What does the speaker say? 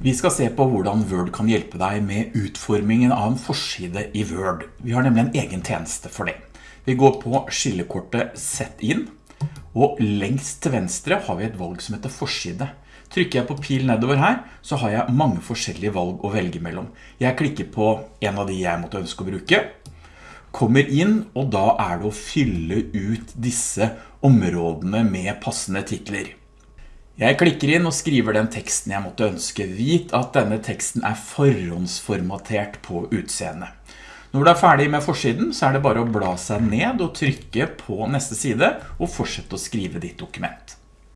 Vi skal se på hvordan Word kan hjelpe deg med utformingen av en forside i Word. Vi har nemlig en egen tjeneste for det. Vi går på skillekortet Sett inn, og lengst til venstre har vi et valg som heter forside. Trykker jeg på pil nedover her, så har jeg mange forskjellige valg å velge mellom. Jeg klikker på en av de jeg måtte ønske å bruke, kommer inn, og da er det å fylle ut disse områdene med passende titler. Jeg klikker inn og skriver den teksten jeg måtte ønske. Vit at denne teksten er forhåndsformatert på utseende. Når du er ferdig med forsiden, så er det bare å bla seg ned og trykke på neste side og fortsette å skrive ditt dokument.